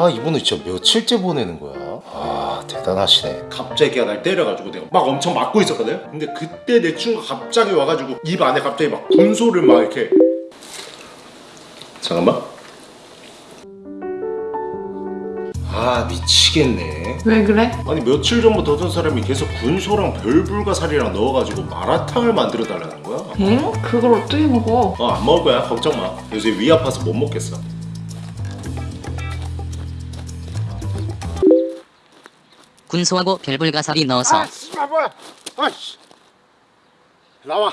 아 이분은 진짜 며칠째 보내는 거야. 아 대단하시네. 갑자기 날 때려가지고 내가 막 엄청 맞고 있었거든? 근데 그때 내 친구가 갑자기 와가지고 입 안에 갑자기 막 군소를 막 이렇게. 잠깐만. 아 미치겠네. 왜 그래? 아니 며칠 전부터 어떤 사람이 계속 군소랑 별불가사리랑 넣어가지고 마라탕을 만들어 달라는 거야. 응? 그걸 어떻게 먹어? 어안 먹을 거야. 걱정 마. 요새 위 아파서 못 먹겠어 군소하고 별불가사리 넣어서. 아 씨발 뭐야? 아씨. 나와.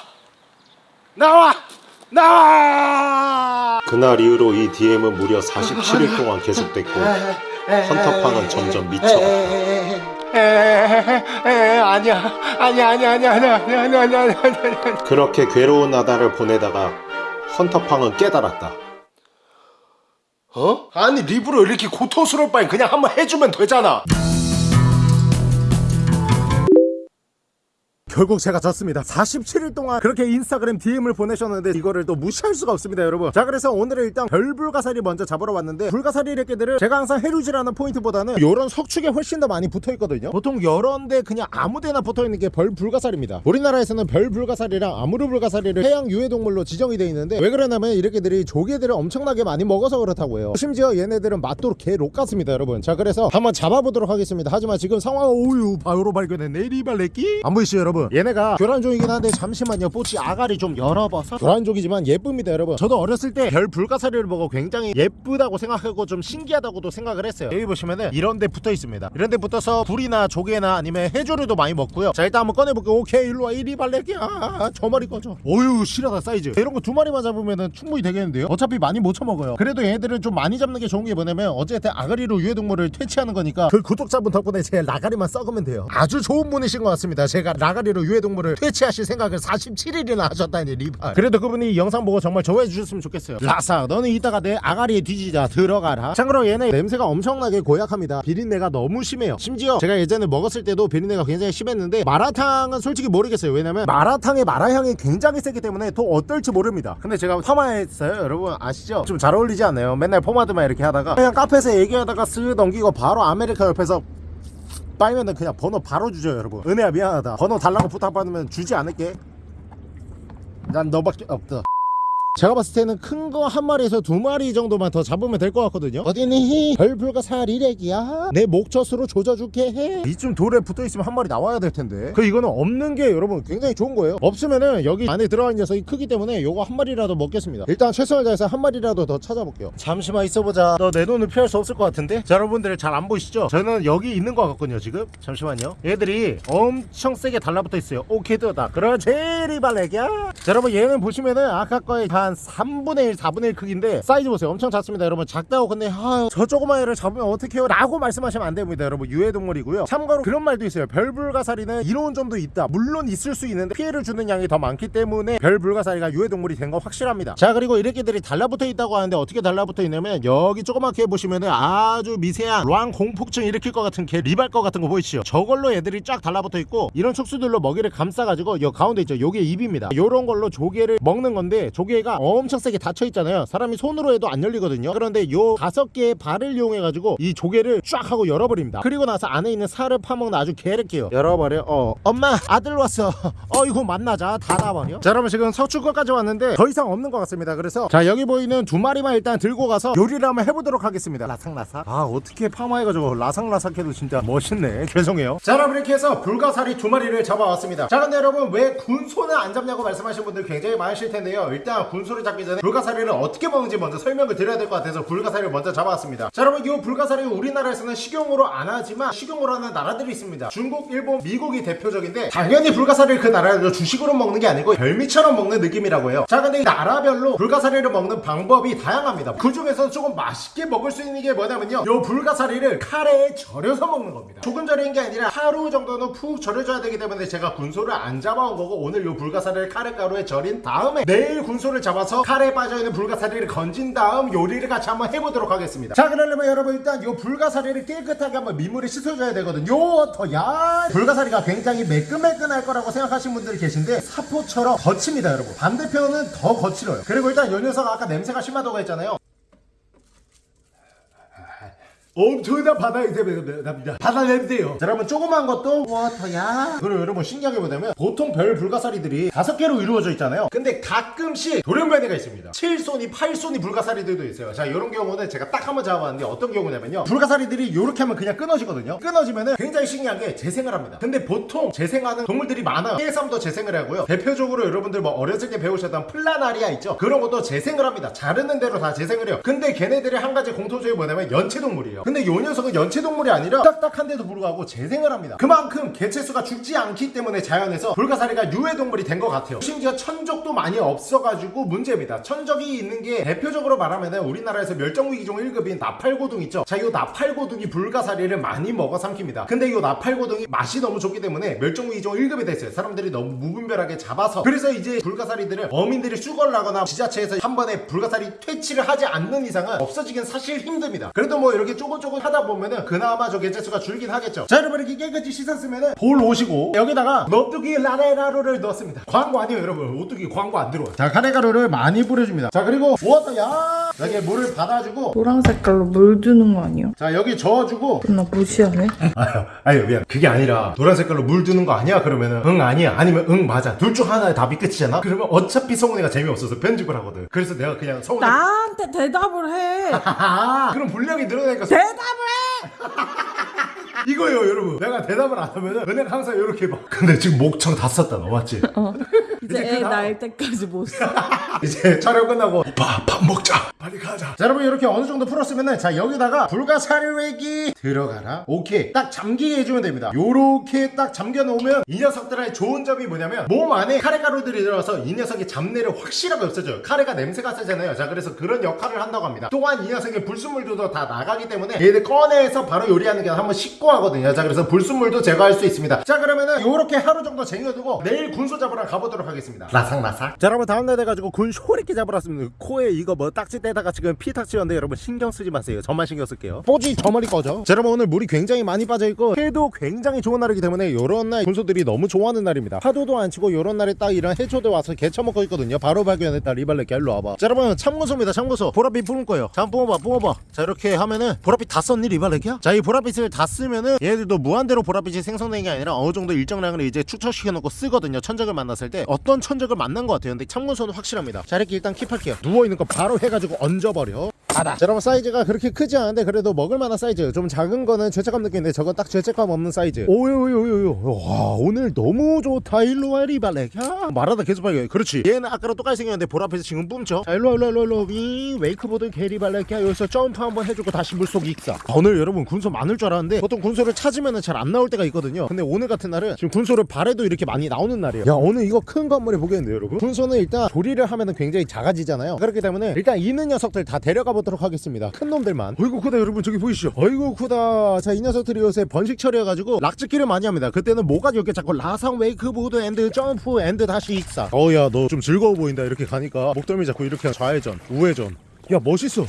나와! 나와! 그날 이후로 이 DM은 무려 47일 동안 계속됐고 헌터팡은 점점 미쳐갔다. 아니야 아니야 아니야 아니야 아니야 아니야 아니야 아니야 아니야 아니야. 그렇게 괴로운 나날을 보내다가 헌터팡은 깨달았다. 어? 아니 리브로 이렇게 고통스러울 바엔 그냥 한번 해주면 되잖아 결국 제가 졌습니다. 47일 동안 그렇게 인스타그램 DM을 보내셨는데 이거를 또 무시할 수가 없습니다 여러분. 자 그래서 오늘은 일단 별불가사리 먼저 잡으러 왔는데 불가사리 이렇게들을 제가 항상 해루지라는 포인트보다는 요런 석축에 훨씬 더 많이 붙어 있거든요. 보통 요런데 그냥 아무데나 붙어 있는 게 별불가사리입니다. 우리나라에서는 별불가사리랑 아무르불가사리를 해양 유해동물로 지정이 되어 있는데 왜 그러냐면 이렇게들이 조개들을 엄청나게 많이 먹어서 그렇다고 해요. 심지어 얘네들은 맛도 개록 같습니다 여러분. 자 그래서 한번 잡아보도록 하겠습니다. 하지만 지금 상황 오유 바로 발견했네. 리발레끼. 안 보이시죠 여러분 얘네가 교란종이긴 한데 잠시만요. 뽀치 아가리 좀 열어봐서. 교란종이지만 예쁩니다 여러분. 저도 어렸을 때 별 불가사리를 보고 굉장히 예쁘다고 생각하고 좀 신기하다고도 생각을 했어요. 여기 보시면은 이런 데 붙어 있습니다. 이런 데 붙어서 굴이나 조개나 아니면 해조류도 많이 먹고요. 자 일단 한번 꺼내볼게요. 오케이 일로와. 이리 발레끼 아저 머리 꺼져. 오유 실하다 사이즈. 이런 거 두 마리만 잡으면 충분히 되겠는데요? 어차피 많이 못 쳐먹어요. 그래도 얘네들은 좀 많이 잡는 게 좋은 게 뭐냐면 어쨌든 아가리로 유해동물을 퇴치하는 거니까 그 구독자분 덕분에 제 라가리만 썩으면 돼요. 아주 좋은 분이신 것 같습니다. 제가 라가리 로 유해동물을 퇴치하실 생각을 47일이나 하셨다니 리발. 그래도 그분이 이 영상 보고 정말 좋아해 주셨으면 좋겠어요. 라사 너는 이따가 내 아가리에 뒤지자. 들어가라. 참고로 얘네 냄새가 엄청나게 고약합니다. 비린내가 너무 심해요. 심지어 제가 예전에 먹었을 때도 비린내가 굉장히 심했는데 마라탕은 솔직히 모르겠어요. 왜냐면 마라탕의 마라향이 굉장히 세기 때문에 또 어떨지 모릅니다. 근데 제가 파마했어요 여러분. 아시죠? 좀 잘 어울리지 않나요? 맨날 포마드만 이렇게 하다가 그냥 카페에서 얘기하다가 쓱 넘기고 바로 아메리카 옆에서 빨면은 그냥 번호 바로 주죠 여러분. 은혜야 미안하다. 번호 달라고 부탁받으면 주지 않을게. 난 너밖에 없다 제가 봤을 때는 큰 거 한 마리에서 두 마리 정도만 더 잡으면 될 것 같거든요. 어디니? 별불가사리 래기야? 내 목젖으로 조져줄게 해. 이쯤 돌에 붙어있으면 한 마리 나와야 될 텐데. 그 이거는 없는 게 여러분 굉장히 좋은 거예요. 없으면은 여기 안에 들어간 녀석이 크기 때문에 요거 한 마리라도 먹겠습니다. 일단 최선을 다해서 한 마리라도 더 찾아볼게요. 잠시만 있어보자. 너 내 눈을 피할 수 없을 것 같은데? 자 여러분들 잘 안 보이시죠? 저는 여기 있는 것 같거든요 지금. 잠시만요. 얘들이 엄청 세게 달라붙어 있어요. 오케이 뜨다. 그렇지 리발레기야. 자 여러분 얘는 보시면은 아까 거의 한 3분의 1 4분의 1 크기인데 사이즈 보세요. 엄청 작습니다 여러분. 작다고 근데 아유 저 조그만 애를 잡으면 어떡해요? 라고 말씀하시면 안 됩니다 여러분. 유해동물이고요. 참고로 그런 말도 있어요. 별불가사리는 이로운 점도 있다. 물론 있을 수 있는데 피해를 주는 양이 더 많기 때문에 별불가사리가 유해동물이 된 거 확실합니다. 자 그리고 이렇게들이 달라붙어 있다고 하는데 어떻게 달라붙어 있냐면 여기 조그맣게 보시면은 아주 미세한 환공포증 일으킬 것 같은 개 리발 것 같은 거 보이시죠? 저걸로 애들이 쫙 달라붙어 있고 이런 촉수들로 먹이를 감싸가지고 요 가운데 있죠. 요게 입입니다. 요런 걸로 조개를 먹는 건데 조개가 엄청 세게 닫혀 있잖아요. 사람이 손으로 해도 안 열리거든요. 그런데 요 다섯 개의 발을 이용해 가지고 이 조개를 쫙 하고 열어버립니다. 그리고 나서 안에 있는 살을 파먹는 아주 개를게요. 열어버려. 어 엄마 아들 왔어. 어 이거 만나자. 닫아버려. 자 여러분 지금 서출거까지 왔는데 더 이상 없는 것 같습니다. 그래서 자 여기 보이는 두 마리만 일단 들고 가서 요리를 한번 해보도록 하겠습니다. 라삭라삭. 아 어떻게 파마해가지고 라삭라삭해도 진짜 멋있네. 죄송해요. 자 여러분 이렇게 해서 불가사리 두 마리를 잡아왔습니다. 자 근데 여러분 왜 군소는 안 잡냐고 말씀하시는 분들 굉장히 많으실 텐데요. 일단 군 소를 잡기 전에 불가사리를 어떻게 먹는지 먼저 설명을 드려야 될 것 같아서 불가사리를 먼저 잡아왔습니다. 자 여러분 이 불가사리는 우리나라에서는 식용으로 안 하지만 식용으로 하는 나라들이 있습니다. 중국, 일본, 미국이 대표적인데 당연히 불가사리를 그 나라에서 주식으로 먹는 게 아니고 별미처럼 먹는 느낌이라고 해요. 자 근데 이 나라별로 불가사리를 먹는 방법이 다양합니다. 그 중에서 조금 맛있게 먹을 수 있는 게 뭐냐면요. 요 불가사리를 카레에 절여서 먹는 겁니다. 조금 절인 게 아니라 하루 정도는 푹 절여줘야 되기 때문에 제가 군소를 안 잡아온 거고 오늘 요 불가사리를 카레가루에 절인 다음에 내일 군소를 잡아서 카레에 빠져있는 불가사리를 건진 다음 요리를 같이 한번 해보도록 하겠습니다. 자 그러려면 여러분 일단 요 불가사리를 깨끗하게 한번 민물에 씻어줘야 되거든요. 더야! 불가사리가 굉장히 매끈매끈할 거라고 생각하시는 분들이 계신데 사포처럼 거칩니다 여러분. 반대편은 더 거칠어요. 그리고 일단 요 녀석 아까 냄새가 심하다고 했잖아요 엄청난 바다 냄새가 납니다. 바다 냄새요. 자, 여러분 조그만 것도 워터야. 그리고 여러분 신기하게 보자면 보통 별 불가사리들이 다섯 개로 이루어져 있잖아요. 근데 가끔씩 돌연변이가 있습니다. 7손이, 8손이 불가사리들도 있어요. 자, 이런 경우는 제가 딱 한번 잡아봤는데 어떤 경우냐면요. 불가사리들이 이렇게 하면 그냥 끊어지거든요. 끊어지면은 굉장히 신기한 게 재생을 합니다. 근데 보통 재생하는 동물들이 많아요. 해삼도 재생을 하고요. 대표적으로 여러분들 뭐 어렸을 때 배우셨던 플라나리아 있죠? 그런 것도 재생을 합니다. 자르는 대로 다 재생을 해요. 근데 걔네들이 한 가지 공통점이 뭐냐면 연체동물이에요. 근데 요 녀석은 연체동물이 아니라 딱딱한데도 불구하고 재생을 합니다. 그만큼 개체수가 죽지 않기 때문에 자연에서 불가사리가 유해동물이 된 것 같아요. 심지어 천적도 많이 없어가지고 문제입니다. 천적이 있는 게 대표적으로 말하면은 우리나라에서 멸종위기종 1급인 나팔고둥 있죠? 자, 이 나팔고둥이 불가사리를 많이 먹어 삼킵니다. 근데 이 나팔고둥이 맛이 너무 좋기 때문에 멸종위기종 1급이 됐어요. 사람들이 너무 무분별하게 잡아서. 그래서 이제 불가사리들을 어민들이 수거를 하거나 지자체에서 한 번에 불가사리 퇴치를 하지 않는 이상은 없어지긴 사실 힘듭니다. 그래도 뭐 이렇게 조금 조금 하다 보면은 그나마 저 개체수가 줄긴 하겠죠. 자, 여러분 이렇게 깨끗이 씻었으면은 볼 오시고 여기다가 너뚜기 라레라루를 넣었습니다. 광고 아니에요, 여러분. 오뚜기 광고 안 들어와. 자, 카레가루를 많이 뿌려줍니다. 자, 그리고 워터야 여기 물을 받아주고 노란 색깔로 물 주는 거 아니야? 자 여기 저어주고 나 무시하네. 아유 아유 미안 그게 아니라 노란 색깔로 물 두는 거 아니야 그러면은 응 아니야 아니면 응 맞아 둘 중 하나에 답이 끝이잖아 그러면 어차피 성훈이가 재미없어서 편집을 하거든 그래서 내가 그냥 성훈이 나한테 대답을 해. 아 그럼 분량이 늘어나니까 소- 대답을 해. 이거예요 여러분 내가 대답을 안 하면은 은행 항상 이렇게 봐 근데 지금 목청 다 썼다 너 맞지? 이제 이제 애 낳을 때까지 못 써. 이제 촬영 끝나고 오빠 밥 먹자. 빨리 가자. 자 여러분 이렇게 어느 정도 풀었으면은 자 여기다가 불가사리외기 들어가라. 오케이. 딱 잠기게 해주면 됩니다. 요렇게 딱 잠겨 놓으면 이 녀석들의 좋은 점이 뭐냐면 몸 안에 카레가루들이 들어서 이 녀석의 잡내를 확실하게 없애줘요. 카레가 냄새가 세잖아요. 자 그래서 그런 역할을 한다고 합니다. 또한 이 녀석의 불순물도 다 나가기 때문에 얘들 꺼내서 바로 요리하는 게 한번 씻고 하거든요. 자 그래서 불순물도 제거할 수 있습니다. 자 그러면은 요렇게 하루 정도 쟁여두고 내일 군소 잡으러 가보도록 하겠습니다. 라삭라삭. 자 여러분 다음날 돼가지고 군소 리끼 잡으러 왔습니다. 코에 이거 뭐 딱지 떼다가 지금 피 탁지였는데 여러분 신경 쓰지 마세요. 저만 신경 쓸게요. 뽀지 저 머리 꺼져. 자 여러분 오늘 물이 굉장히 많이 빠져있고 해도 굉장히 좋은 날이기 때문에 요런 날 군소들이 너무 좋아하는 날입니다. 파도도 안 치고 요런 날에 딱 이런 해초들 와서 개 처먹고 있거든요. 바로 발견했다. 리발레끼 일로 와봐. 자 여러분 참군소입니다 참군소 보랏빛 뿜을 거예요. 자 한번 뿜어봐 뿜어봐. 자 이렇게 하면은 보랏빛 다 썼니 리발레끼야? 자 이 보랏빛을 다 쓰면은 얘들도 무한대로 보랏빛이 생성되는 게 아니라 어느 정도 일정량을 이제 축적시켜 놓고 쓰거든요. 천적을 만났을 때. 어떤 천적을 만난 것 같아요. 근데 참군소는 확실합니다. 자 이렇게 일단 keep할게요. 누워있는 거 바로 해가지고 얹어버려. 자 여러분 사이즈가 그렇게 크지 않은데 그래도 먹을만한 사이즈. 좀 작은 거는 죄책감 느끼는데 저건 딱 죄책감 없는 사이즈. 오요요요요 와 오늘 너무 좋다. 일로와 리발렉 야. 말하다 계속 발견 그렇지. 얘는 아까랑 똑같이 생겼는데 보랏빛 지금 뿜죠 자 일로와 일로와 일로와 일로와. 위 웨이크보드 게리발렉 야 여기서 점프 한번 해주고 다시 물속 익사. 아, 오늘 여러분 군소 많을 줄 알았는데 보통 군소를 찾으면 잘 안 나올 때가 있거든요. 근데 오늘 같은 날은 지금 군소를 발에도 이렇게 많이 나오는 날이에요. 야 오늘 이거 큰거 한번 해보겠는데요 여러분? 군소는 일단 조리를 하면은 굉장히 작아지잖아요. 그렇기 때문에 일단 있는 녀석들 다 데려가 보도록 하겠습니다. 큰 놈들만. 어이구 크다 여러분. 저기 보이시죠? 어이구 크다. 자 이 녀석들이 요새 번식철이 돼가지고 락짓기를 많이 합니다. 그때는 뭐가 이렇게 자꾸 라상 웨이크보드 and 점프 and 다시 익사. 어야 너 좀 즐거워 보인다. 이렇게 가니까 목덜미 자꾸 이렇게 좌회전 우회전. 야 멋있어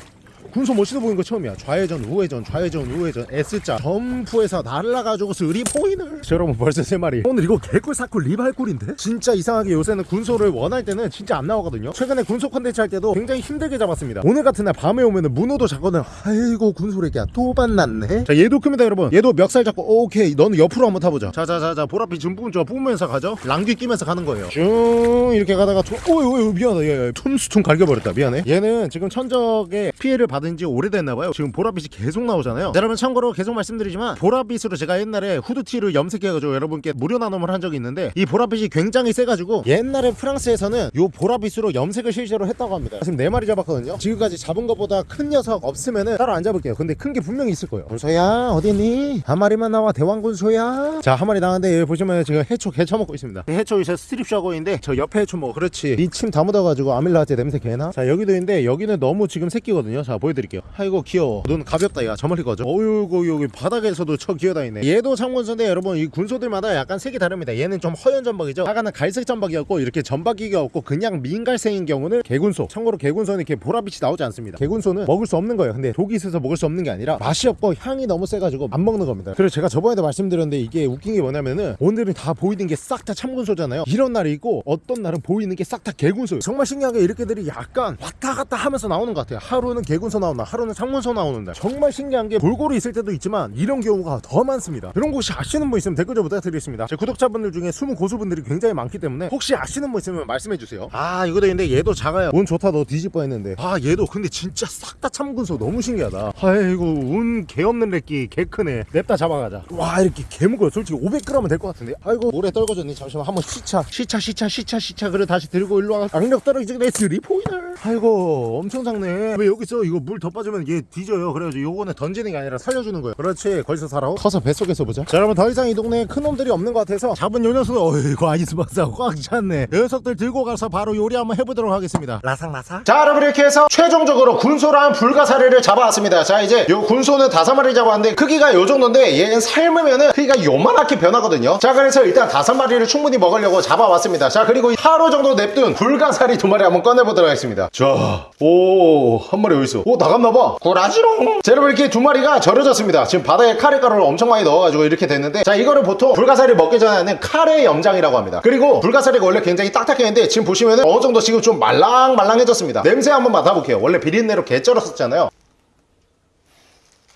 군소 멋있어 보이는 거 처음이야. 좌회전 우회전 좌회전 우회전. S자 점프해서 날라가지고 three point를. 자, 여러분 벌써 세 마리. 오늘 이거 개꿀 사꿀 리발꿀인데? 진짜 이상하게 요새는 군소를 원할 때는 진짜 안 나오거든요. 최근에 군소 컨텐츠 할 때도 굉장히 힘들게 잡았습니다. 오늘 같은 날 밤에 오면은 문어도 잡거든 아이고 군소래기야 또 만났네. 자 얘도 큽니다 여러분. 얘도 멱살 잡고 오케이 너는 옆으로 한번 타보자. 자자자자 보랏빛 좀 뿜죠 뿜으면서 가죠. 랑귀 끼면서 가는 거예요. 쭉 이렇게 가다가 툭 오이 오이 미안하다. 얘 툰스퉁 갈겨버렸다. 미안해. 얘는 지금 천적에 피해를 받은 지 오래됐나봐요. 지금 보랏빛이 계속 나오잖아요. 자, 여러분 참고로 계속 말씀드리지만 보랏빛으로 제가 옛날에 후드티를 염색해가지고 여러분께 무료 나눔을 한 적이 있는데 이 보랏빛이 굉장히 세가지고 옛날에 프랑스에서는 요 보랏빛으로 염색을 실제로 했다고 합니다. 지금 네 마리 잡았거든요. 지금까지 잡은 것보다 큰 녀석 없으면은 따로 안 잡을게요. 근데 큰 게 분명히 있을 거예요. 군소야 어디니? 한 마리만 나와 대왕군소야. 자 한 마리 나왔는데 여기 보시면 지금 해초 개 처먹고 있습니다. 이 해초 이제 스트립쇼 하고 있는데 저 옆에 해초 뭐 그렇지. 이 침 다 묻어가지고 아밀라제 냄새 개나? 자 여기도 있는데 여기는 너무 지금 새끼거든요. 자 보 여드릴게요. 아이고 귀여워. 눈 가볍다 야 저 멀리 거죠? 어이구 여기 바닥에서도 쳐 기어다니네. 얘도 참군소인데 여러분. 이 군소들마다 약간 색이 다릅니다. 얘는 좀 허연 점박이죠? 아까는 갈색 점박이었고 이렇게 점박이가 없고 그냥 민갈색인 경우는 개군소. 참고로 개군소는 이렇게 보랏빛이 나오지 않습니다. 개군소는 먹을 수 없는 거예요. 근데 독이 있어서 먹을 수 없는 게 아니라 맛이 없고 향이 너무 세가지고 안 먹는 겁니다. 그리고 제가 저번에도 말씀드렸는데 이게 웃긴 게 뭐냐면은 오늘은 다 보이는 게 싹 다 참군소잖아요. 이런 날이 있고 어떤 날은 보이는 게 싹 다 개군소예요. 정말 신기하게 이렇게들이 약간 왔다 갔다 하면서 나오는 것 같아요. 하루는 개군 창문소 나오나 하루는 창문소 나오는 날 정말 신기한 게 골고루 있을 때도 있지만 이런 경우가 더 많습니다. 이런 곳이 아시는 분 있으면 댓글 좀 부탁드리겠습니다. 제 구독자분들 중에 숨은 고수분들이 굉장히 많기 때문에 혹시 아시는 분 있으면 말씀해주세요. 아 이거 되는데 얘도 작아요. 운 좋다 너 뒤집어 했는데. 아 얘도 근데 진짜 싹 다 참군소. 너무 신기하다. 아이고 운 개 없는 래끼 개 크네. 냅다 잡아가자. 와 이렇게 개 무거워 솔직히 500g은 될 것 같은데. 아이고. 모래 떨궈졌니 잠시만 한번 시차. 시차 시차 시차 시차. 그래 다시 들고 일로 와. 악력 떨어지게 내 스리포이널 아이고 엄청 작네. 왜 여기서 이거 물 더 빠지면 얘 뒤져요. 그래가지고 요거는 던지는 게 아니라 살려주는 거예요. 그렇지 거기서 살아 커서 뱃속에서 보자. 자 여러분 더 이상 이 동네에 큰 놈들이 없는 것 같아서 잡은 요 녀석은 어이구 아이스박스 꽉 찼네. 녀석들 들고 가서 바로 요리 한번 해보도록 하겠습니다. 라삭라삭? 자 여러분 이렇게 해서 최종적으로 군소랑 불가사리를 잡아왔습니다. 자 이제 요 군소는 다섯 마리 잡았는데 크기가 요 정도인데 얘는 삶으면은 크기가 요만하게 변하거든요. 자 그래서 일단 다섯 마리를 충분히 먹으려고 잡아왔습니다. 자 그리고 하루 정도 냅둔 불가사리 두 마리 한번 꺼내보도록 하겠습니다. 자 오 한 마리 어딨어? 오 나갔나봐. 구라지롱. 자 여러분 이렇게 두 마리가 절여졌습니다. 지금 바다에 카레가루를 엄청 많이 넣어가지고 이렇게 됐는데 자 이거를 보통 불가사리 먹기 전에 하는 카레 염장이라고 합니다. 그리고 불가사리가 원래 굉장히 딱딱했는데 지금 보시면은 어느 정도 지금 좀 말랑말랑해졌습니다. 냄새 한번 맡아볼게요. 원래 비린내로 개 쩔었었잖아요.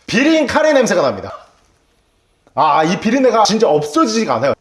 비린 카레 냄새가 납니다. 아 이 비린내가 진짜 없어지지가 않아요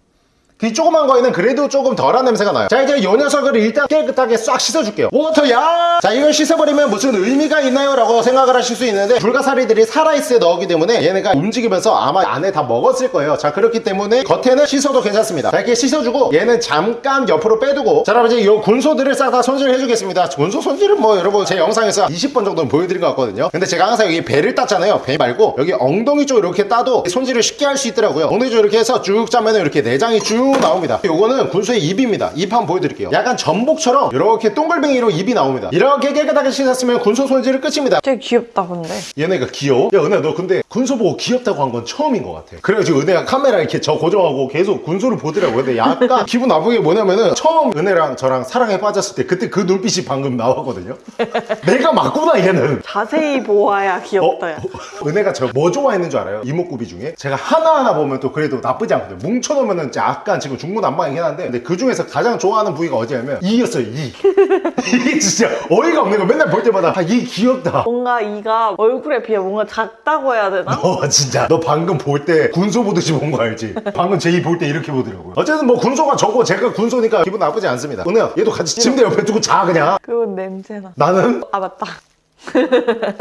이 조그만 거에는 그래도 조금 덜한 냄새가 나요. 자 이제 이 녀석을 일단 깨끗하게 싹 씻어줄게요. 워터야! 자 이걸 씻어버리면 무슨 의미가 있나요? 라고 생각을 하실 수 있는데 불가사리들이 살아있을 넣기 때문에 얘네가 움직이면서 아마 안에 다 먹었을 거예요. 자 그렇기 때문에 겉에는 씻어도 괜찮습니다. 자 이렇게 씻어주고 얘는 잠깐 옆으로 빼두고 자 여러분 이제 이 군소들을 싹 다 손질해 주겠습니다. 군소 손질은 뭐 여러분 제 영상에서 20번 정도는 보여드린 것 같거든요. 근데 제가 항상 여기 배를 땄잖아요. 배 말고 여기 엉덩이 쪽 이렇게 따도 손질을 쉽게 할 수 있더라고요. 엉덩이 쪽 이렇게 해서 쭉 짜면 이렇게 내장이 쭉 나옵니다. 요거는 군소의 입입니다. 입 한번 보여드릴게요. 약간 전복처럼 이렇게 동글뱅이로 입이 나옵니다. 이렇게 깨끗하게 씻었으면 군소 손질은 끝입니다. 되게 귀엽다 근데. 얘네가 귀여워? 야 은혜야 너 근데 군소 보고 귀엽다고 한 건 처음인 것 같아. 그래가지고 은혜가 카메라 이렇게 저 고정하고 계속 군소를 보더라고. 근데 약간 기분 나쁜 게 뭐냐면은 처음 은혜랑 저랑 사랑에 빠졌을 때 그때 그 눈빛이 방금 나왔거든요. 내가 맞구나 얘는. 자세히 보아야 귀엽다 야. 어? 은혜가 저 뭐 좋아했는 줄 알아요? 이목구비 중에? 제가 하나하나 보면 또 그래도 나쁘지 않거든요. 뭉쳐놓으면 약간 지금 중구난방이긴 한데 근데 그 중에서 가장 좋아하는 부위가 어디냐면 이였어요 이. 이게 진짜 어이가 없는 거 맨날 볼 때마다 아, 이 귀엽다. 뭔가 이가 얼굴에 비해 뭔가 작다고 해야 되나? 어 진짜. 너 방금 볼 때 군소 보듯이 본 거 알지? 방금 제이 볼 때 이렇게 보더라고요. 어쨌든 뭐 군소가 저거 제가 군소니까 기분 나쁘지 않습니다. 은혜야 얘도 같이 침대 옆에 두고 자 그냥. 그리고 냄새나. 나는? 아 맞다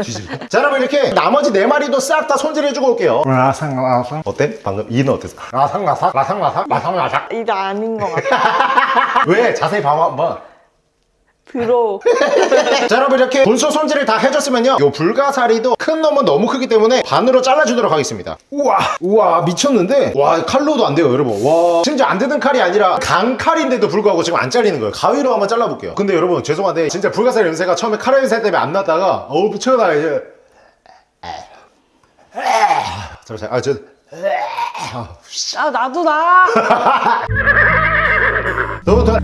뒤질. 자 여러분 이렇게 나머지 네 마리도 싹 다 손질해주고 올게요. 라상라상 어때? 방금 이는 어땠어? 라상라상 라상라상 라상라상 이게 아닌 것 같아. 왜? 자세히 봐봐 한번 들어. 자 여러분 이렇게 군소 손질을 다 해줬으면요. 요 불가사리도 큰 놈은 너무 크기 때문에 반으로 잘라주도록 하겠습니다. 우와 우와 미쳤는데? 와 칼로도 안 돼요 여러분. 와. 진짜 안 되는 칼이 아니라 강칼인데도 불구하고 지금 안 잘리는 거예요. 가위로 한번 잘라볼게요. 근데 여러분 죄송한데 진짜 불가사리 냄새가 처음에 칼 냄새 때문에 안 났다가 어우 미쳐나 이제. 잠시만 아저. 아 나도 나. 너무 더.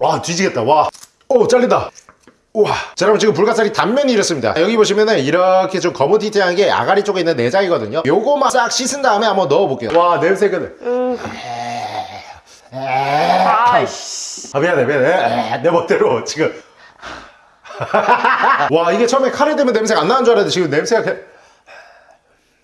와 뒤지겠다. 와. 오 잘린다. 우와. 자 여러분 지금 불가사리 단면이 이렇습니다. 여기 보시면은 이렇게 좀 거무튀튀한 게 아가리 쪽에 있는 내장이거든요. 요거만 싹 씻은 다음에 한번 넣어볼게요. 와 냄새가 아이씨. 아 미안해 미안해. 내 멋대로 지금. 와 이게 처음에 카레 때문에 냄새가 안 나는 줄 알았는데 지금 냄새가 그-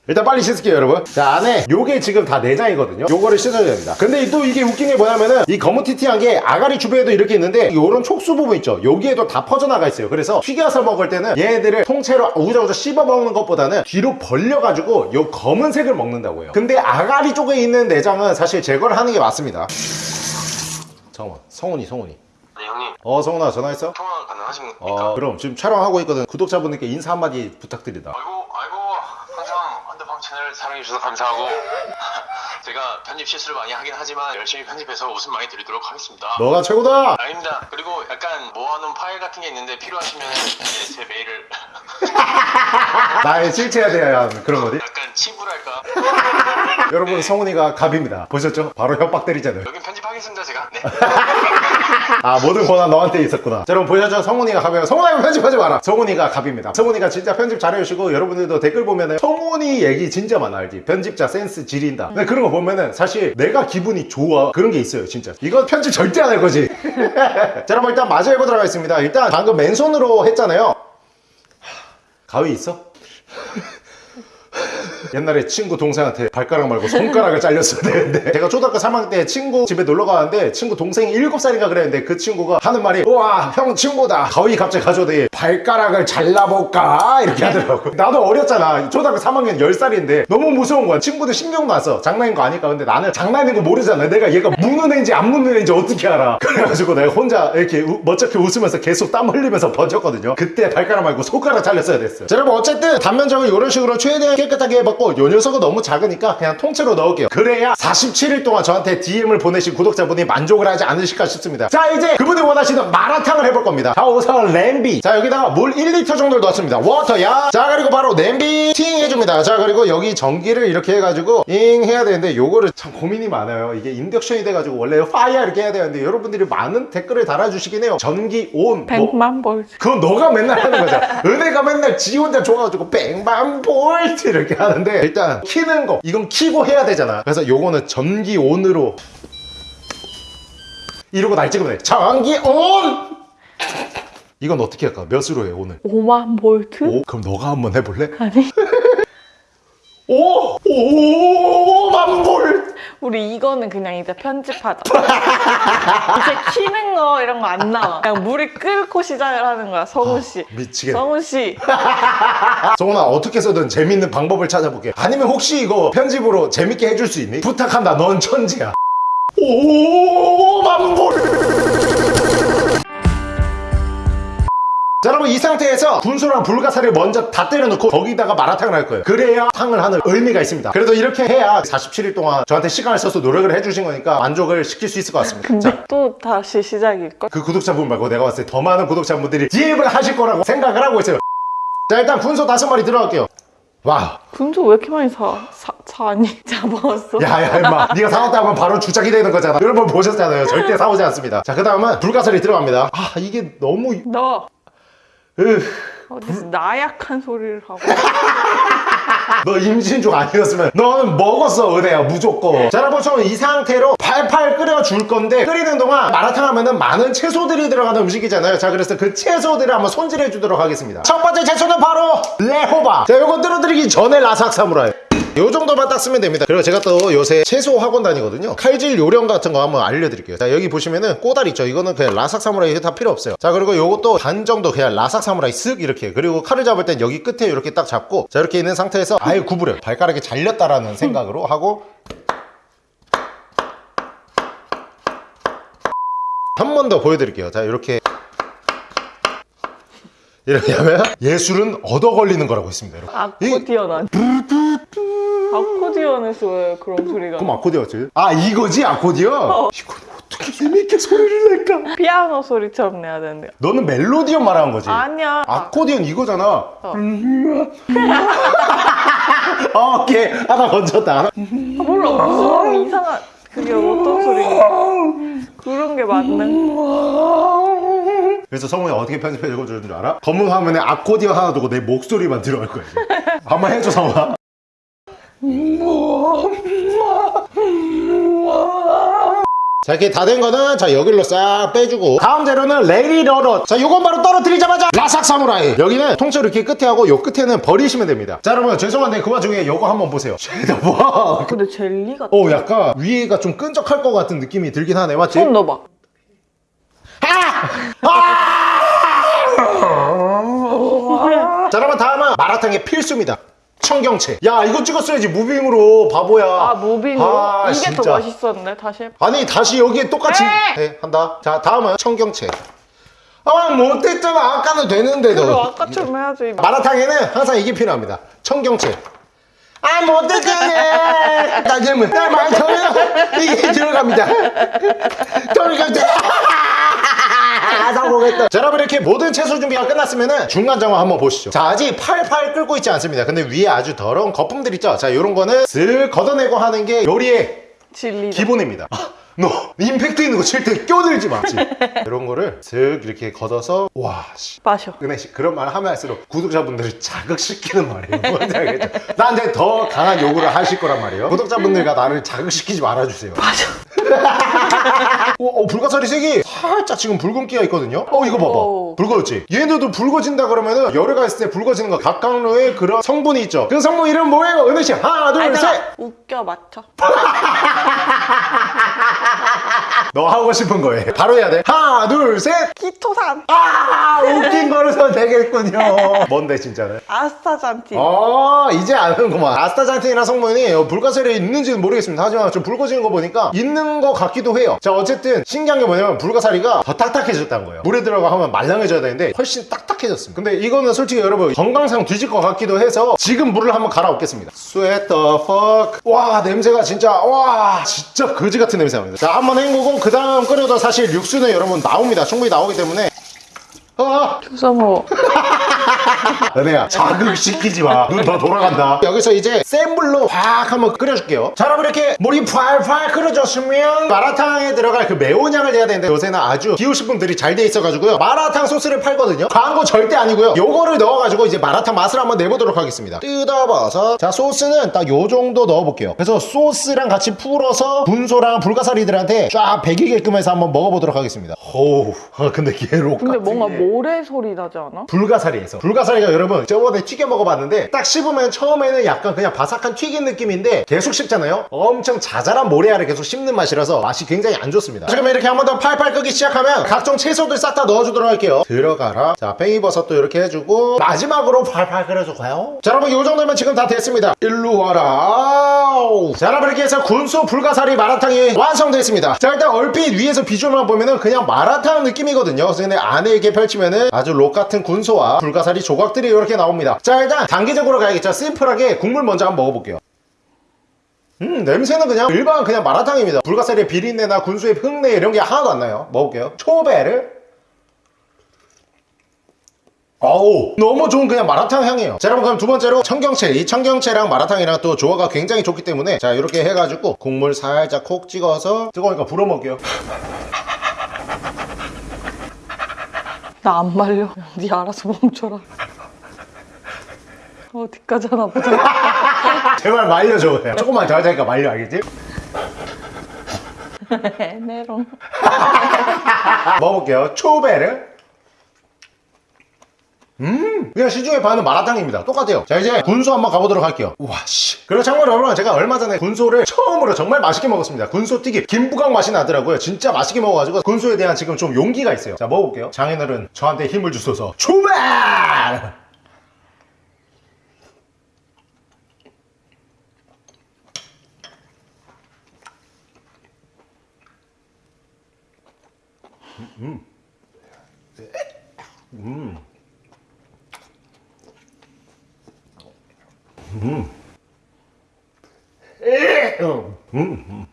일단 빨리 씻을게요 여러분. 자 안에 요게 지금 다 내장이거든요. 요거를 씻어야 됩니다. 근데 또 이게 웃긴 게 뭐냐면은 이 거무튀튀한 게 아가리 주변에도 이렇게 있는데 요런 촉수 부분 있죠? 여기에도 다 퍼져나가 있어요. 그래서 튀겨서 먹을 때는 얘네들을 통째로 우자우자 씹어 먹는 것보다는 뒤로 벌려가지고 요 검은색을 먹는다고 해요. 근데 아가리 쪽에 있는 내장은 사실 제거를 하는 게 맞습니다. 잠깐만 성훈이 성훈이. 네 형님. 어 성훈아 전화했어? 통화 가능하십니까? 어 그럼 지금 촬영하고 있거든. 구독자분들께 인사 한마디 부탁드립니다. 아이고 아이고 채널 사랑해주셔서 감사하고 제가 편집 실수를 많이 하긴 하지만 열심히 편집해서 웃음 많이 드리도록 하겠습니다. 너가 최고다! 아닙니다. 그리고 약간 모아놓은 파일 같은 게 있는데 필요하시면 네, 제 메일을 나의 실체에 대한 그런 거지? 약간 친구랄까? 여러분 성훈이가 갑입니다. 보셨죠? 바로 협박 때리잖아요. 여긴 편집하겠습니다 제가. 네. 아 모든 권한 너한테 있었구나. 자, 여러분 보셨죠? 성훈이가 갑이에요. 성훈아 편집하지 마라. 성훈이가 갑입니다. 성훈이가 진짜 편집 잘해주시고 여러분들도 댓글 보면은 성훈이 얘기 진짜 많아 알지? 편집자 센스 지린다. 근데 그런 거 보면은 사실 내가 기분이 좋아. 그런 게 있어요 진짜. 이건 편집 절대 안 할 거지. 자 여러분 일단 마저 해보도록 하겠습니다. 일단 방금 맨손으로 했잖아요. 가위 있어? 옛날에 친구 동생한테 발가락 말고 손가락을 잘렸어야 되는데. 제가 초등학교 3학년 때 친구 집에 놀러 가는데 친구 동생이 7살인가 그랬는데 그 친구가 하는 말이 우와 형 친구다. 가위 갑자기 가져오더니 발가락을 잘라볼까? 이렇게 하더라고. 나도 어렸잖아. 초등학교 3학년 10살인데 너무 무서운 거야. 친구들 신경도 안 써 장난인 거 아니까? 근데 나는 장난인 거 모르잖아. 내가 얘가 무는 애인지 안 무는 애인지 어떻게 알아? 그래가지고 내가 혼자 이렇게 우- 멋쩍게 웃으면서 계속 땀 흘리면서 번졌거든요. 그때 발가락 말고 손가락 잘렸어야 됐어요. 자, 여러분 어쨌든 단면적을 이런 식으로 최대한 깨끗하게 해봤고 요 녀석은 너무 작으니까 그냥 통째로 넣을게요. 그래야 47일 동안 저한테 DM을 보내신 구독자분이 만족을 하지 않으실까 싶습니다. 자 이제 그분이 원하시는 마라탕을 해볼 겁니다. 자 우선 냄비. 자 여기다가 물 1리터 정도를 넣었습니다. 워터야. 자 그리고 바로 냄비 팅 해줍니다. 자 그리고 여기 전기를 이렇게 해가지고 잉 해야 되는데 요거를 참 고민이 많아요. 이게 인덕션이 돼가지고 원래 fire 이렇게 해야 되는데 여러분들이 많은 댓글을 달아주시긴 해요. 전기 on. 뭐, 100만 볼트. 그건 너가 맨날 하는 거잖아. 은혜가 맨날 지 혼자 줘가지고 백만 볼트 이렇게 하는 데 일단 키는 거 이건 키고 해야 되잖아. 그래서 요거는 전기 on으로 이러고 날 찍으면 돼. 전기 온! 이건 어떻게 할까? 몇으로 해 오늘? 5만 볼트? 오? 그럼 너가 한번 해볼래? 아니. 오! 볼트! 우리 이거는 그냥 이제 편집하자. 이제 키는 거 이런 거 안 나와. 그냥 물이 끓고 시작을 하는 거야, 성훈 씨. 미치겠네. 성훈 씨. 정훈아 어떻게 해서든 재밌는 방법을 찾아볼게 아니면 혹시 이거 편집으로 재밌게 해줄 수 있니? 부탁한다 넌 천재야 오만 볼 자, 여러분 이 상태에서 군소랑 불가사리를 먼저 다 때려놓고 거기다가 마라탕을 할 거예요. 그래야 탕을 하는 의미가 있습니다. 그래도 이렇게 해야 47일 동안 저한테 시간을 써서 노력을 해주신 거니까 만족을 시킬 수 있을 것 같습니다. 근데 자, 또 다시 시작일걸? 그 구독자분 말고 내가 봤을 때 더 많은 구독자분들이 DM을 하실 거라고 생각을 하고 있어요. 자 일단 군소 다섯 마리 들어갈게요. wow. 군소 왜 이렇게 많이 사, 사, 사니? 잡아왔어? 야야 임마. 네가 사왔다 하면 바로 주작이 되는 거잖아. 여러분 보셨잖아요. 절대 사오지 않습니다. 자 그 다음은 불가사리 들어갑니다. 아 이게 너무 너. 으, 어디서 나약한 소리를 하고. 너 임신 중 아니었으면 너는 먹었어 은혜야 무조건. 자 여러분 저는 이 상태로 팔팔 끓여줄 건데 끓이는 동안 마라탕 하면은 많은 채소들이 들어가는 음식이잖아요. 자 그래서 그 채소들을 한번 손질해 주도록 하겠습니다. 첫 번째 채소는 바로 레호바 자 요거 들어드리기 전에 라삭 사무라이 요 정도만 딱 쓰면 됩니다. 그리고 제가 또 요새 채소 학원 다니거든요. 칼질 요령 같은 거 한번 알려드릴게요. 자 여기 보시면은 꼬다리 있죠? 이거는 그냥 라삭 사무라이 다 필요 없어요. 자 그리고 요것도 반 정도 그냥 라삭 사무라이 쓱 이렇게 그리고 칼을 잡을 땐 여기 끝에 이렇게 딱 잡고 자 이렇게 있는 상태에서 아예 구부려요. 발가락이 잘렸다라는 생각으로 하고 한 번 더 보여드릴게요. 자 이렇게 이렇게 하면 예술은 얻어 걸리는 거라고 있습니다 여러분. 아코디언 아니 아코디언에서 왜 그런 소리가 그럼 아코디언지? 아 이거지? 아코디언? 이걸 어떻게 재밌게 소리를 낼까? 피아노 소리처럼 내야 되는데. 너는 멜로디언 말하는 거지? 아니야. 아코디언 이거잖아. 어, 오케이. 하나 건졌다. 아, 몰라. 무슨 이상한 그게 어떤 소리인가? 그런 게 맞는 그래서 성훈이 어떻게 편집해 읽어주는 줄 알아? 검은 화면에 아코디언 하나 두고 내 목소리만 들어갈 거야. 한번 해줘 성훈아 자 이렇게 다 된 거는 자 여기로 싹 빼주고 다음 재료는 레이러러 자 요건 바로 떨어뜨리자마자 라삭 사무라이. 여기는 통째로 이렇게 끝에 하고 요 끝에는 버리시면 됩니다. 자 여러분 죄송한데 그 와중에 요거 한번 보세요. 쉐더 봐. 근데 젤리 같아 어 약간 위에가 좀 끈적할 것 같은 느낌이 들긴 하네. 맞지? 손 넣어봐. 자 여러분 다음은 마라탕의 필수입니다 청경채. 야 이거 찍었어야지. 무빙으로. 바보야. 아 무빙으로? 아, 이게 진짜. 더 맛있었네 다시. 해봐 아니 다시 여기에 똑같이. 네. 네, 한다. 자 다음은 청경채. 아 못했잖아. 아까는 되는데도. 그리고 아까처럼 해야지. 마라탕에는 항상 이게 필요합니다. 청경채. 아 못했잖아. 나님은 날말 털어 이게 들어갑니다. 들어갑니 다 성공했다 자 여러분 이렇게 모든 채소 준비가 끝났으면 중간 정화 한번 보시죠 자 아직 팔팔 끓고 있지 않습니다 근데 위에 아주 더러운 거품들 있죠 자 요런 거는 슥 걷어내고 하는 게 요리의 진리 기본입니다. 아, 너 임팩트 있는 거 칠 때 껴들지 마. 지 이런 거를 슥 이렇게 걷어서 와 씨. 마셔 은혜 씨 그런 말 하면 할수록 구독자분들을 자극시키는 말이에요. 나한테 더 강한 요구를 하실 거란 말이에요. 구독자분들과 나를 자극시키지 말아주세요. 마셔 어, 어, 불가사리 색이 살짝 지금 붉은기가 있거든요. 어 이거 봐봐. 오. 붉어졌지. 얘네도 붉어진다 그러면은 열애가 있을 때 붉어지는 거 각각로의 그런 성분이 있죠. 그 성분 이름 뭐예요? 은혜 씨 하나 둘 아니, 셋. 잠깐. 웃겨 맞춰. 너 하고 싶은 거예요. 바로 해야 돼. 하나 둘 셋. 키토산. 아 웃긴 거를 선택했군요. 뭔데 진짜는? 아스타잔틴. 아 이제 아는구만 아스타잔틴이라는 성분이 어, 불가사리에 있는지는 모르겠습니다 하지만 좀 붉어지는 거 보니까 있는 거 같기도 해요. 자 어쨌든 신기한 게 뭐냐면 불가사리가 더 딱딱해졌다는 거예요. 물에 들어가 하면 말랑해져야 되는데 훨씬 딱딱해졌습니다. 근데 이거는 솔직히 여러분 건강상 뒤질 것 같기도 해서 지금 물을 한번 갈아엎겠습니다. Sweat the fuck. 와 냄새가 진짜 와 진짜 거지 같은 냄새 납니다 자 한번 헹구고 그 다음 끓여도 사실 육수는 여러분 나옵니다. 충분히 나오기 때문에. 아! 주성호. 은혜야 자극시키지 마눈 더 돌아간다. 여기서 이제 센 불로 확 한번 끓여줄게요. 자 여러분 이렇게 물이 팔팔 끓여졌으면 마라탕에 들어갈 그 매운 향을 내야 되는데 요새는 아주 기호식품들이 잘 돼 있어가지고요. 마라탕 소스를 팔거든요. 광고 절대 아니고요. 요거를 넣어가지고 이제 마라탕 맛을 한번 내보도록 하겠습니다. 뜯어봐서. 자 소스는 딱 요 정도 넣어볼게요. 그래서 소스랑 같이 풀어서 분소랑 불가사리들한테 쫙 배기게끔 해서 한번 먹어보도록 하겠습니다. 어우 아, 근데 걔로 근데 뭔가 모래 소리 나지 않아? 불가사리에서. 불 가사리가 여러분 저번에 튀겨 먹어봤는데 딱 씹으면 처음에는 약간 그냥 바삭한 튀긴 느낌인데 계속 씹잖아요? 엄청 자잘한 모래알을 계속 씹는 맛이라서 맛이 굉장히 안 좋습니다. 지금 이렇게 한 번 더 팔팔 끄기 시작하면 각종 채소들 싹 다 넣어주도록 할게요. 들어가라. 자 팽이버섯도 이렇게 해주고 마지막으로 팔팔 끓여줘가요. 자 여러분 이 정도면 지금 다 됐습니다. 일로 와라 자 여러분 이렇게 해서 군소 불가사리 마라탕이 완성됐습니다. 자 일단 얼핏 위에서 비주얼만 보면은 그냥 마라탕 느낌이거든요. 그래서 안에 이렇게 펼치면은 아주 록 같은 군소와 불가사리 조각들이 이렇게 나옵니다. 자 일단 단계적으로 가야겠죠. 심플하게 국물 먼저 한번 먹어볼게요. 음 냄새는 그냥 일반 그냥 마라탕입니다. 불가사리의 비린내나 군소의 흙내 이런 게 하나도 안 나요. 먹을게요. 초배를 어우 너무 좋은 그냥 마라탕 향이에요 자 여러분 그럼 두 번째로 청경채 이 청경채랑 마라탕이랑 또 조화가 굉장히 좋기 때문에 자 이렇게 해가지고 국물 살짝 콕 찍어서 뜨거우니까 불어 먹게요 나 안 말려. 네 알아서 멈춰라. 어디까지 하나 보자. 제발 말려줘 그냥. 조금만 더 하자니까 말려 알겠지? 메롱. 먹어볼게요 초베르 음! 그냥 시중에 파는 마라탕입니다. 똑같아요. 자 이제 군소 한번 가보도록 할게요. 와씨. 그리고 참고로 여러분 제가 얼마 전에 군소를 처음으로 정말 맛있게 먹었습니다. 군소 튀김. 김부각 맛이 나더라고요. 진짜 맛있게 먹어가지고 군소에 대한 지금 좀 용기가 있어요. 자 먹어볼게요. 장인어른 저한테 힘을 주소서. 출발 아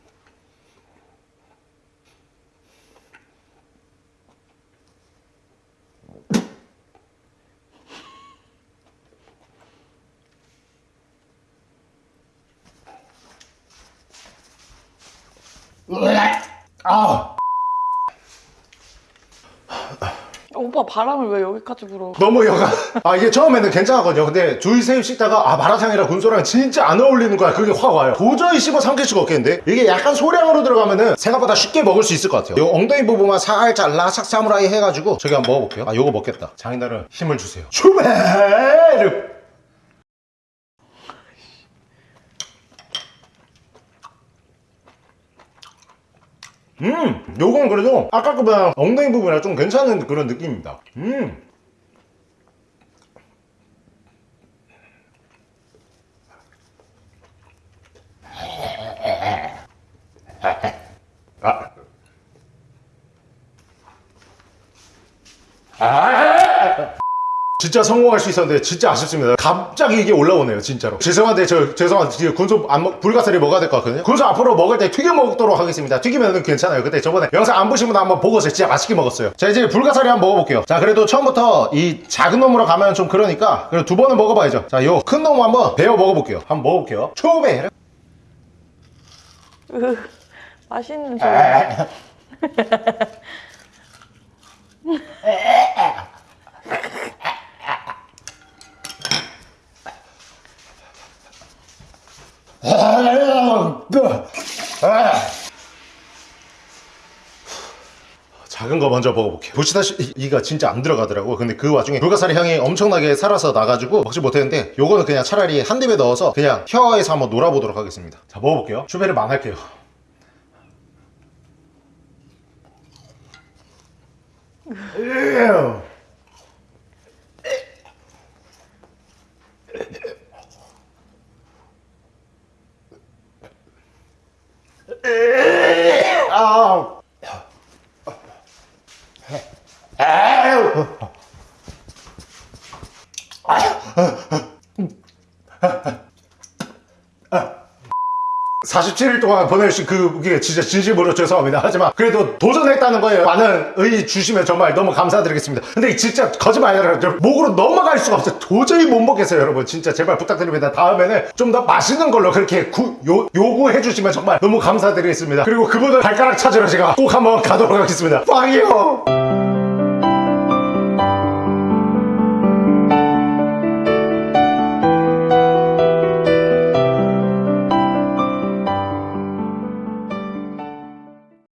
오빠 바람을 왜 여기까지 불어? 너무 여가. 아 이게 처음에는 괜찮았거든요. 근데 둘셋 씻다가 아 마라탕이랑 군소랑 진짜 안 어울리는 거야. 그게 확 와요. 도저히 씹어 삼킬 수가 없겠는데? 이게 약간 소량으로 들어가면은 생각보다 쉽게 먹을 수 있을 것 같아요. 요 엉덩이 부분만 살짝 라삭 사무라이 해가지고 저기 한번 먹어볼게요. 아 요거 먹겠다. 장인어른 힘을 주세요. 추베 음 요건 그래도 아까 거보다 엉덩이 부분이랑 좀 괜찮은 그런 느낌입니다 음 아. 아. 진짜 성공할 수 있었는데 진짜 아쉽습니다. 갑자기 이게 올라오네요, 진짜로. 죄송한데 저 죄송한데 군소 안 먹, 불가사리 먹어야 될 것 같거든요. 군소 앞으로 먹을 때 튀겨 먹도록 하겠습니다. 튀기면은 괜찮아요. 근데 저번에 영상 안 보신 분 한번 보고서 진짜 맛있게 먹었어요. 자 이제 불가사리 한번 먹어볼게요. 자 그래도 처음부터 이 작은 놈으로 가면 좀 그러니까 그래도 두 번은 먹어봐야죠. 자 요 큰 놈 한번 베어 먹어볼게요. 한번 먹어볼게요. 초베. 으, 맛있는 소리. 작은 거 먼저 먹어볼게요. 보시다시피 이가 진짜 안 들어가더라고 근데 그 와중에 불가사리 향이 엄청나게 살아서 나가지고 먹지 못했는데 요거는 그냥 차라리 한 입에 넣어서 그냥 혀에서 한번 놀아보도록 하겠습니다. 자 먹어볼게요. 추베르 망할게요 Eh. 47일 동안 보내주신 그게 진짜 진심으로 죄송합니다. 하지만 그래도 도전했다는 거에 많은 의 주시면 정말 너무 감사드리겠습니다. 근데 진짜 거짓말 아니라 저 목으로 넘어갈 수가 없어요. 도저히 못 먹겠어요, 여러분. 진짜 제발 부탁드립니다. 다음에는 좀 더 맛있는 걸로 그렇게 구- 요, 요구해 주시면 정말 너무 감사드리겠습니다. 그리고 그분을 발가락 찾으러 제가 꼭 한번 가도록 하겠습니다. 빵이요!